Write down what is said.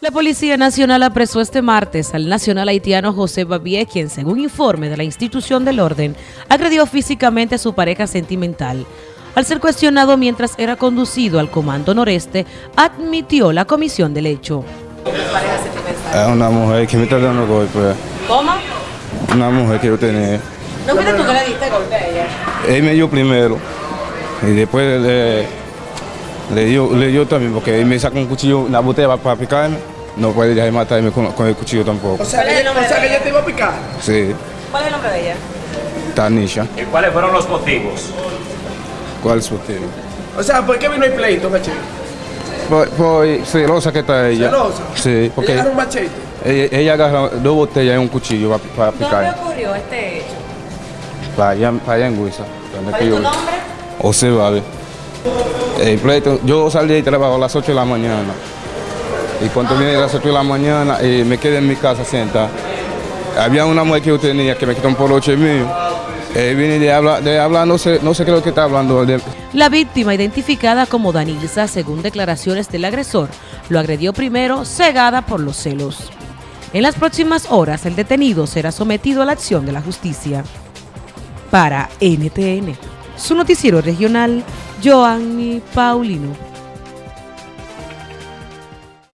La Policía Nacional apresó este martes al nacional haitiano José Babié, quien, según informe de la institución del orden, agredió físicamente a su pareja sentimental. Al ser cuestionado mientras era conducido al Comando Noreste, admitió la comisión del hecho. Es una mujer que me está dando golpes. ¿Cómo? Una mujer que yo tenía. ¿No fuiste tú que le diste golpe a ella? Él me dio primero. Y después le, le, dio, le dio también, porque él me sacó un cuchillo, una botella para picarme. No puede ya matarme con, con el cuchillo tampoco. O sea, que, o sea que ella te iba a picar. Sí, ¿Cuál es el nombre de ella? Tanisha. ¿Y cuáles fueron los motivos? ¿Cuál es su tema? O sea, ¿por qué vino el pleito, machete? Por, por celosa que está ella. ¿Celosa? Sí, porque Ella era un machete. ella, ella agarra dos botellas y un cuchillo para, para ¿Dónde picar. ocurrió este hecho? Para allá, para allá en donde ¿Cuál es tu nombre? José Vale. El pleito, yo salí de trabajo a las 8 de la mañana. Y cuando vine a las 8 de la mañana, eh, me quedé en mi casa sentado. Había una mujer que yo tenía que me quitó un poloche mío. Eh, vine de hablar, de hablar no, sé, no sé qué es lo que está hablando. La víctima, identificada como Danilza, según declaraciones del agresor, lo agredió primero cegada por los celos. En las próximas horas, el detenido será sometido a la acción de la justicia. Para NTN, su noticiero regional, Joanny Paulino.